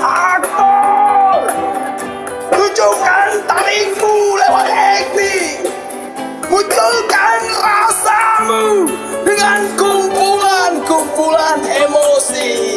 aktor. Tunjukkan taringmu lewat acting. Munculkan rasamu dengan kumpulan-kumpulan emosi.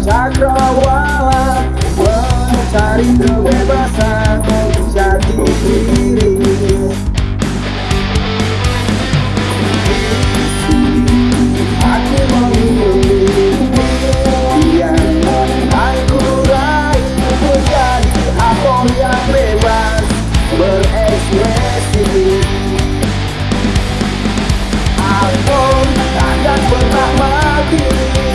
Cakrawala Mencari kebebasan you.